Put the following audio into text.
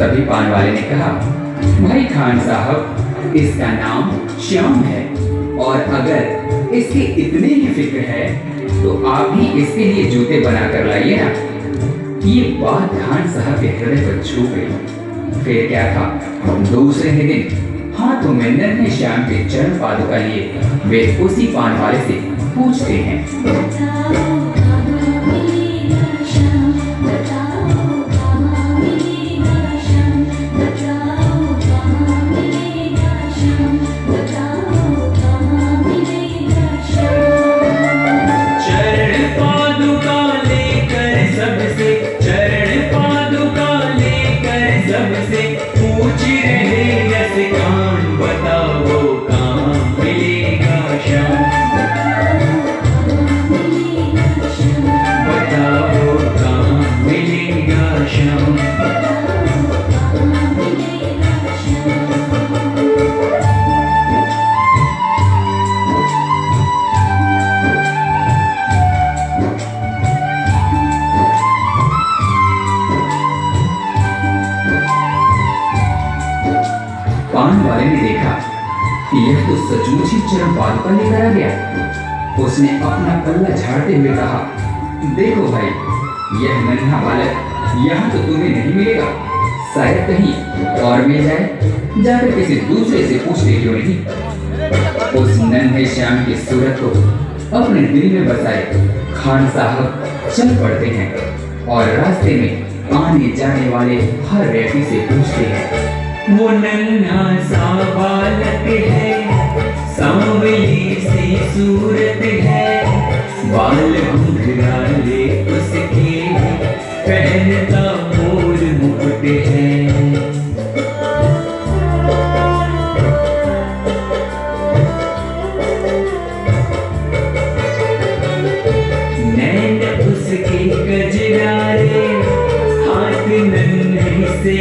तभी पान वाले ने कहा, भाई खान साहब, इसका नाम श्याम है। और अगर इसकी इतनी ही फ़िक्र है तो आप भी इसके लिए जूते बना कर लाइए ना। ये बात खान साहब के हृदय पर छू गई। फिर क्या था? दूसरे ही दिन हाथों में नन्हे श्याम के चरण पादुका लिए, वे उसी पान वाले से पूछते हैं Fuggire वाले ने देखा कि यह तो सचमुच ही चरण पादुका लेकर आ गया। उसने अपना पल्ला झाड़ते हुए कहा, देखो भाई, यह नन्हा बालक, यहाँ तो तुम्हें नहीं मिलेगा। शायद कहीं और मिल जाए, जाकर किसी दूसरे से पूछते क्यों नहीं? उस नन्हे श्याम की सूरत को अपने दिल में बसाए खान साहब चल पड़ते हैं और रास्ते में आने जाने वाले हर व्यक्ति से पूछते हैं वो नन्हा सा बालक है सांवली सी सूरत है। बाल उसके पहनता मोर मुकुट है। उसके हाथ नन्हे से